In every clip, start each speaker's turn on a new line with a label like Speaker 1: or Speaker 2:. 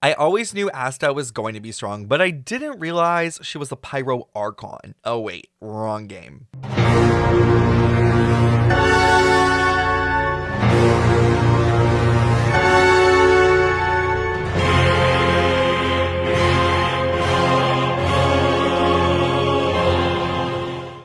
Speaker 1: I always knew Asta was going to be strong, but I didn't realize she was a Pyro Archon. Oh wait, wrong game.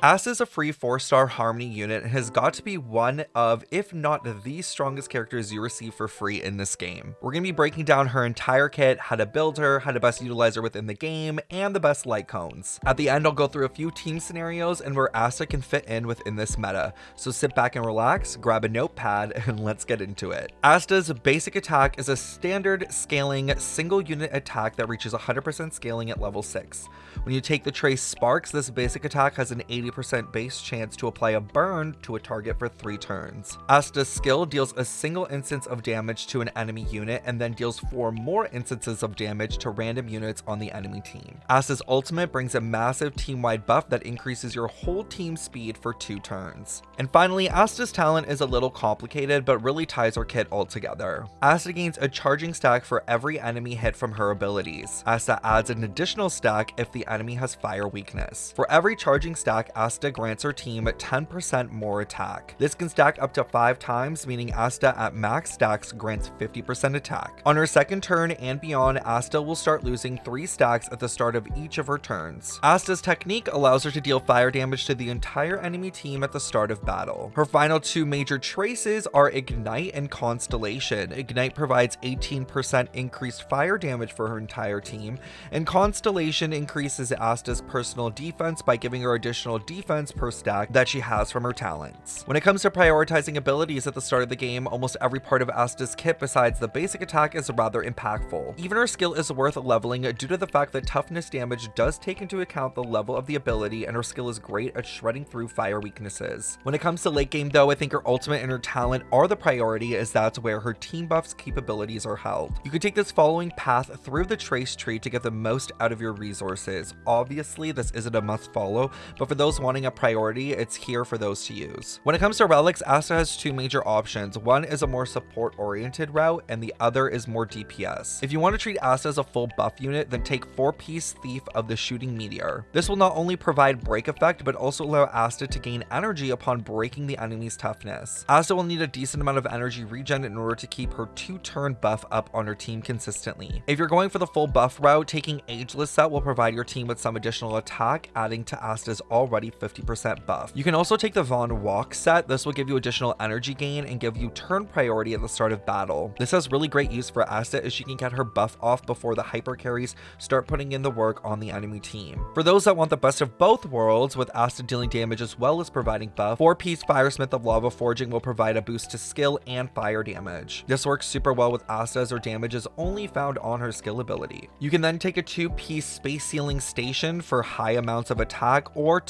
Speaker 1: Asta is a free 4-star Harmony unit and has got to be one of, if not the strongest characters you receive for free in this game. We're going to be breaking down her entire kit, how to build her, how to best utilize her within the game, and the best light cones. At the end, I'll go through a few team scenarios and where Asta can fit in within this meta. So sit back and relax, grab a notepad, and let's get into it. Asta's basic attack is a standard scaling single unit attack that reaches 100% scaling at level 6. When you take the Trace Sparks, this basic attack has an 80 percent base chance to apply a burn to a target for 3 turns. Asta's skill deals a single instance of damage to an enemy unit and then deals 4 more instances of damage to random units on the enemy team. Asta's ultimate brings a massive team-wide buff that increases your whole team speed for 2 turns. And finally, Asta's talent is a little complicated but really ties her kit all together. Asta gains a charging stack for every enemy hit from her abilities. Asta adds an additional stack if the enemy has fire weakness. For every charging stack, Asta grants her team 10% more attack. This can stack up to 5 times, meaning Asta at max stacks grants 50% attack. On her second turn and beyond, Asta will start losing 3 stacks at the start of each of her turns. Asta's technique allows her to deal fire damage to the entire enemy team at the start of battle. Her final two major traces are Ignite and Constellation. Ignite provides 18% increased fire damage for her entire team, and Constellation increases Asta's personal defense by giving her additional defense per stack that she has from her talents. When it comes to prioritizing abilities at the start of the game, almost every part of Asta's kit besides the basic attack is rather impactful. Even her skill is worth leveling due to the fact that toughness damage does take into account the level of the ability and her skill is great at shredding through fire weaknesses. When it comes to late game though, I think her ultimate and her talent are the priority as that's where her team buffs capabilities are held. You can take this following path through the trace tree to get the most out of your resources. Obviously, this isn't a must follow, but for those wanting a priority, it's here for those to use. When it comes to relics, Asta has two major options. One is a more support oriented route and the other is more DPS. If you want to treat Asta as a full buff unit, then take 4-piece Thief of the Shooting Meteor. This will not only provide break effect, but also allow Asta to gain energy upon breaking the enemy's toughness. Asta will need a decent amount of energy regen in order to keep her 2-turn buff up on her team consistently. If you're going for the full buff route, taking Ageless set will provide your team with some additional attack, adding to Asta's already 50% buff. You can also take the Vonwacq set. This will give you additional energy gain and give you turn priority at the start of battle. This has really great use for Asta as she can get her buff off before the hyper carries start putting in the work on the enemy team. For those that want the best of both worlds, with Asta dealing damage as well as providing buff, 4-piece Firesmith of Lava Forging will provide a boost to skill and fire damage. This works super well with Asta as her damage is only found on her skill ability. You can then take a 2-piece Space Sealing Station for high amounts of attack or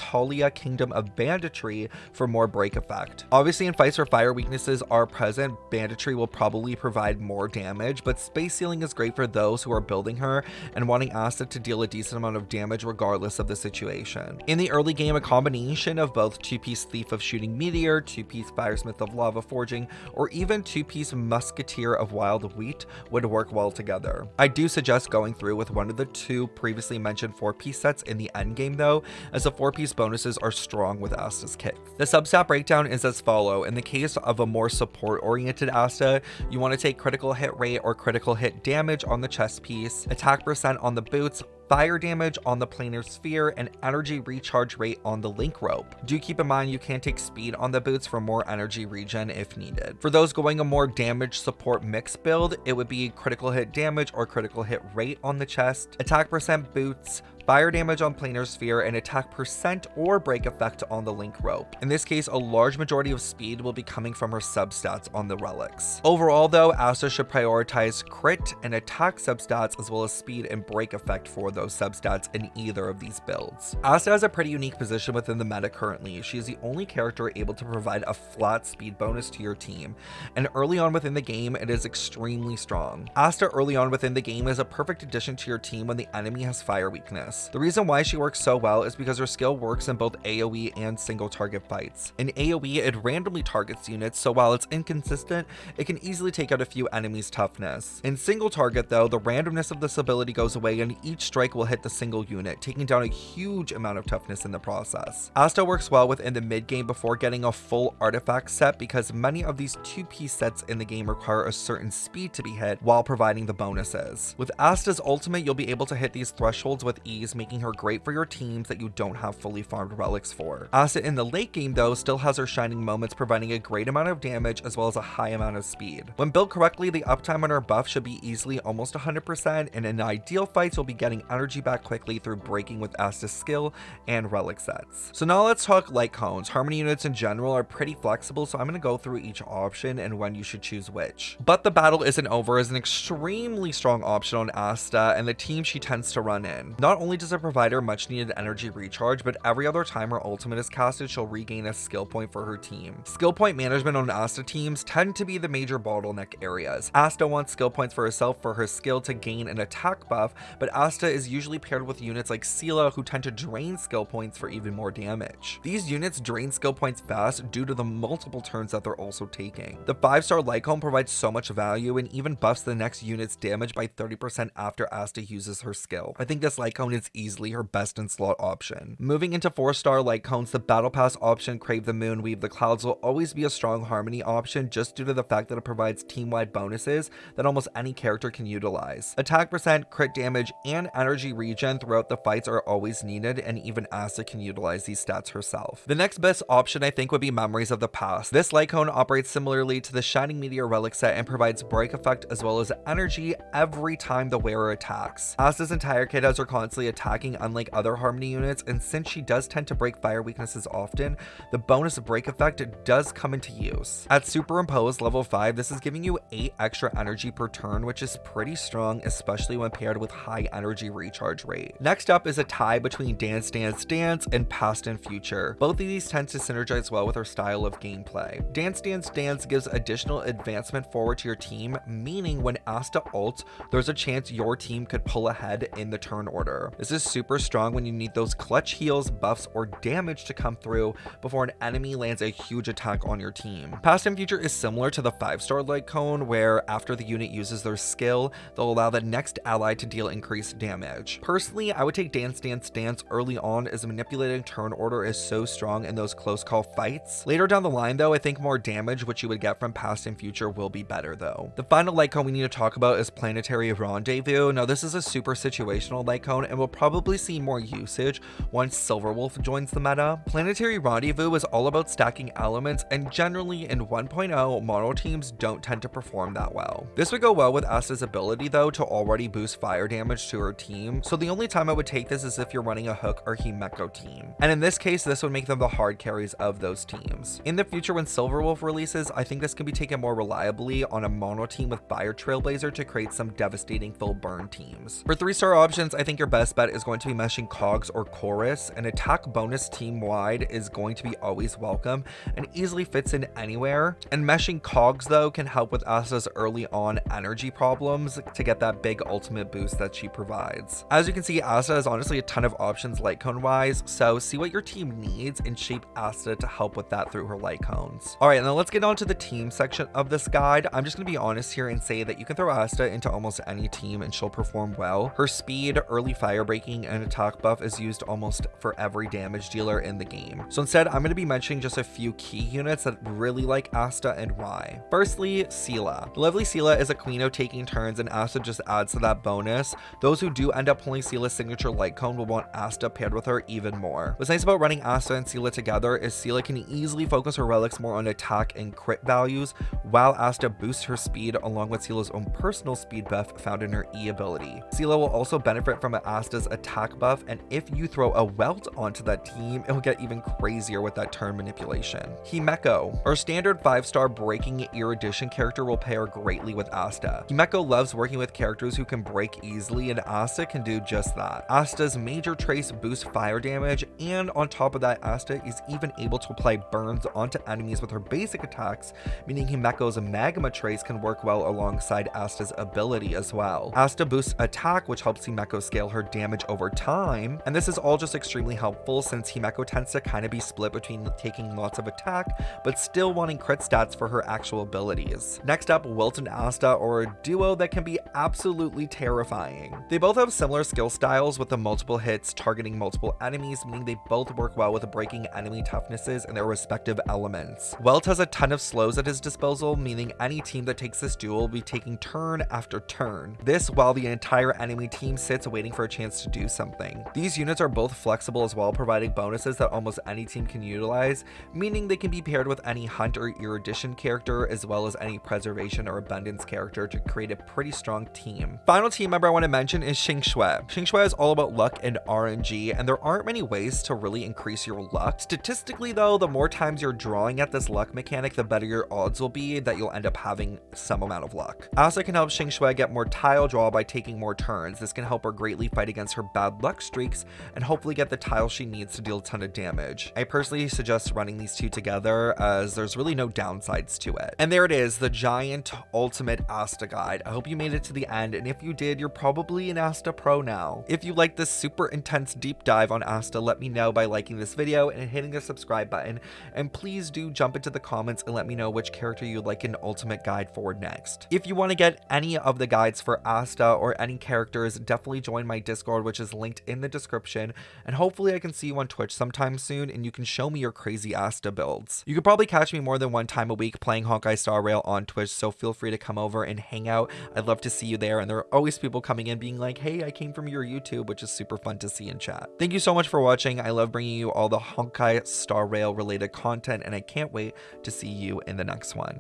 Speaker 1: Kingdom of Banditry for more break effect. Obviously in fights where fire weaknesses are present, Banditry will probably provide more damage, but Space Sealing is great for those who are building her and wanting Asta to deal a decent amount of damage regardless of the situation. In the early game, a combination of both 2-piece Thief of Shooting Meteor, 2-piece Firesmith of Lava Forging, or even 2-piece Musketeer of Wild Wheat would work well together. I do suggest going through with one of the two previously mentioned 4-piece sets in the endgame though, as a 4-piece bonuses are strong with Asta's kit. The substat breakdown is as follow. In the case of a more support-oriented Asta, you want to take critical hit rate or critical hit damage on the chest piece, attack percent on the boots, fire damage on the planar sphere, and energy recharge rate on the link rope. Do keep in mind you can take speed on the boots for more energy regen if needed. For those going a more damage support mix build, it would be critical hit damage or critical hit rate on the chest, attack percent boots, fire damage on planar sphere, and attack percent or break effect on the link rope. In this case, a large majority of speed will be coming from her substats on the relics. Overall though, Asta should prioritize crit and attack substats as well as speed and break effect for those substats in either of these builds. Asta has a pretty unique position within the meta currently. She is the only character able to provide a flat speed bonus to your team, and early on within the game, it is extremely strong. Asta early on within the game is a perfect addition to your team when the enemy has fire weakness. The reason why she works so well is because her skill works in both AoE and single target fights. In AoE, it randomly targets units, so while it's inconsistent, it can easily take out a few enemies' toughness. In single target though, the randomness of this ability goes away and each strike will hit the single unit, taking down a huge amount of toughness in the process. Asta works well within the mid game before getting a full artifact set because many of these two-piece sets in the game require a certain speed to be hit while providing the bonuses. With Asta's ultimate, you'll be able to hit these thresholds with ease, making her great for your teams that you don't have fully farmed relics for. Asta in the late game though still has her shining moments providing a great amount of damage as well as a high amount of speed. When built correctly, the uptime on her buff should be easily almost 100% and in ideal fights you'll be getting energy back quickly through breaking with Asta's skill and relic sets. So now let's talk light cones. Harmony units in general are pretty flexible so I'm going to go through each option and when you should choose which. But the battle isn't over as an extremely strong option on Asta and the team she tends to run in. Not only does it provide her much needed energy recharge, but every other time her ultimate is casted, she'll regain a skill point for her team. Skill point management on Asta teams tend to be the major bottleneck areas. Asta wants skill points for herself for her skill to gain an attack buff, but Asta is usually paired with units like Seele who tend to drain skill points for even more damage. These units drain skill points fast due to the multiple turns that they're also taking. The 5-star light cone provides so much value and even buffs the next unit's damage by 30% after Asta uses her skill. I think this light cone is easily her best in slot option. Moving into 4-star light cones, the Battle Pass option Carve the Moon, Weave the Clouds will always be a strong Harmony option just due to the fact that it provides team-wide bonuses that almost any character can utilize. Attack percent, crit damage, and energy regen throughout the fights are always needed and even Asta can utilize these stats herself. The next best option I think would be Memories of the Past. This light cone operates similarly to the Shining Meteor relic set and provides break effect as well as energy every time the wearer attacks. Asta's entire kit has her constantly attacking unlike other Harmony units and since she does tend to break fire weaknesses often, the bonus break effect does come into use. At Superimpose level 5, this is giving you 8 extra energy per turn which is pretty strong especially when paired with high energy recharge rate. Next up is a tie between Dance Dance Dance and Past and Future. Both of these tend to synergize well with her style of gameplay. Dance Dance Dance gives additional advancement forward to your team, meaning when asked to ult, there's a chance your team could pull ahead in the turn order. This is super strong when you need those clutch heals, buffs, or damage to come through before an enemy lands a huge attack on your team. Past and Future is similar to the 5-star light cone, where after the unit uses their skill, they'll allow the next ally to deal increased damage. Personally, I would take Dance Dance Dance early on as manipulating turn order is so strong in those close call fights. Later down the line though, I think more damage which you would get from Past and Future will be better though. The final light cone we need to talk about is Planetary Rendezvous. Now this is a super situational light cone and will probably see more usage once Silverwolf joins the meta. Planetary Rendezvous is all about stacking elements and generally in 1.0 mono teams don't tend to perform that well. This would go well with Asta's ability though to already boost fire damage to her team, so the only time I would take this is if you're running a Hook or Himeko team. And in this case, this would make them the hard carries of those teams. In the future when Silverwolf releases, I think this can be taken more reliably on a mono team with Fire Trailblazer to create some devastating full burn teams. For 3-star options, I think your best bet is going to be meshing Cogs or Chorus. An attack bonus team-wide is going to be always welcome and easily fits in anywhere. And meshing Cogs though can help with Asta's early on energy problems to get that big ultimate boost that she provides. As you can see, Asta has honestly a ton of options light cone wise, so see what your team needs and shape Asta to help with that through her light cones. Alright, now let's get on to the team section of this guide. I'm just going to be honest here and say that you can throw Asta into almost any team and she'll perform well. Her speed, early fire breaking, and attack buff is used almost for every damage dealer in the game. So instead, I'm going to be mentioning just a few key units that really like Asta and why. Firstly, Seele. The lovely Seele is a queen of taking turns and Asta just adds to that bonus. Those who do end up pulling Seele's signature light cone will want Asta paired with her even more. What's nice about running Asta and Seele together is Seele can easily focus her relics more on attack and crit values, while Asta boosts her speed along with Seele's own personal speed buff found in her E ability. Seele will also benefit from Asta's attack buff, and if you throw a Welt onto that team, it'll get even crazier with that turn manipulation. Himeko, our standard 5-star breaking erudition character will pair greatly with Asta. Himeko loves working with characters who can break easily, and Asta can do just that. Asta's major trace boosts fire damage, and on top of that, Asta is even able to apply burns onto enemies with her basic attacks, meaning Himeko's magma trace can work well alongside Asta's ability as well. Asta boosts attack, which helps Himeko scale her damage damage over time, and this is all just extremely helpful since Himeko tends to kind of be split between taking lots of attack, but still wanting crit stats for her actual abilities. Next up, Welt and Asta are a duo that can be absolutely terrifying. They both have similar skill styles with the multiple hits targeting multiple enemies, meaning they both work well with breaking enemy toughnesses in their respective elements. Welt has a ton of slows at his disposal, meaning any team that takes this duel will be taking turn after turn. This while the entire enemy team sits waiting for a chance to do something. These units are both flexible as well, providing bonuses that almost any team can utilize, meaning they can be paired with any hunt or erudition character as well as any preservation or abundance character to create a pretty strong team. Final team member I want to mention is Qingque. Xing Shui is all about luck and RNG, and there aren't many ways to really increase your luck. Statistically though, the more times you're drawing at this luck mechanic, the better your odds will be that you'll end up having some amount of luck. Asta can help Qingque get more tile draw by taking more turns. This can help her greatly fight against her bad luck streaks and hopefully get the tile she needs to deal a ton of damage. I personally suggest running these two together as there's really no downsides to it. And there it is, the giant ultimate Asta guide. I hope you made it to the end and if you did, you're probably an Asta pro now. If you like this super intense deep dive on Asta, let me know by liking this video and hitting the subscribe button. And please do jump into the comments and let me know which character you'd like an ultimate guide for next. If you want to get any of the guides for Asta or any characters, definitely join my Discord, which is linked in the description. And hopefully I can see you on Twitch sometime soon and you can show me your crazy Asta builds. You could probably catch me more than one time a week playing Honkai Star Rail on Twitch, so feel free to come over and hang out. I'd love to see you there. And there are always people coming in being like, hey, I came from your YouTube, which is super fun to see in chat. Thank you so much for watching. I love bringing you all the Honkai Star Rail related content and I can't wait to see you in the next one.